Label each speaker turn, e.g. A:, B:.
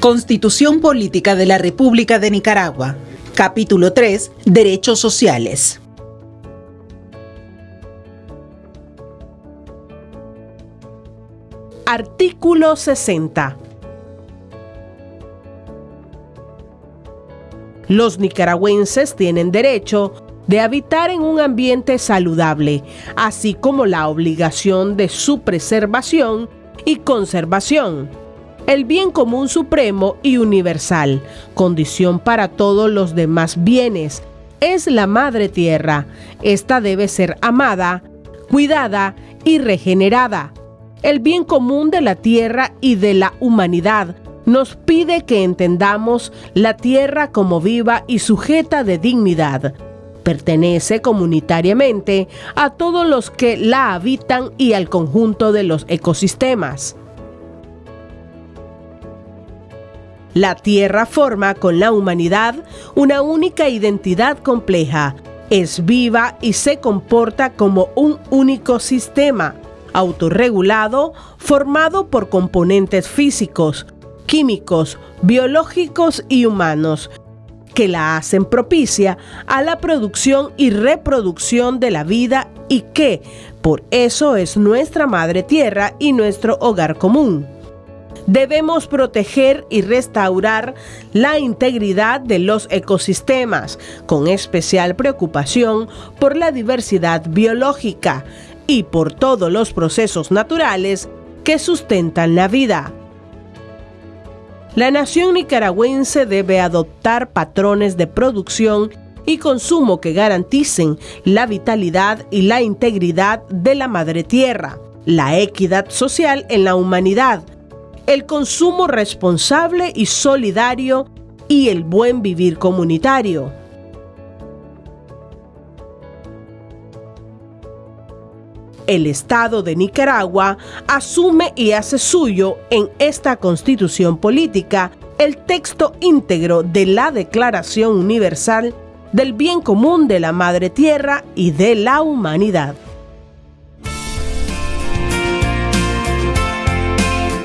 A: Constitución Política de la República de Nicaragua. Capítulo 3. Derechos sociales.
B: Artículo 60. Los nicaragüenses tienen derecho de habitar en un ambiente saludable, así como la obligación de su preservación y conservación. El bien común supremo y universal, condición para todos los demás bienes, es la madre tierra. Esta debe ser amada, cuidada y regenerada. El bien común de la tierra y de la humanidad nos pide que entendamos la tierra como viva y sujeta de dignidad pertenece comunitariamente a todos los que la habitan y al conjunto de los ecosistemas. La Tierra forma con la humanidad una única identidad compleja, es viva y se comporta como un único sistema, autorregulado, formado por componentes físicos, químicos, biológicos y humanos, que la hacen propicia a la producción y reproducción de la vida y que por eso es nuestra madre tierra y nuestro hogar común. Debemos proteger y restaurar la integridad de los ecosistemas, con especial preocupación por la diversidad biológica y por todos los procesos naturales que sustentan la vida. La nación nicaragüense debe adoptar patrones de producción y consumo que garanticen la vitalidad y la integridad de la madre tierra, la equidad social en la humanidad, el consumo responsable y solidario y el buen vivir comunitario. el Estado de Nicaragua asume y hace suyo en esta constitución política el texto íntegro de la Declaración Universal del Bien Común de la Madre Tierra y de la Humanidad.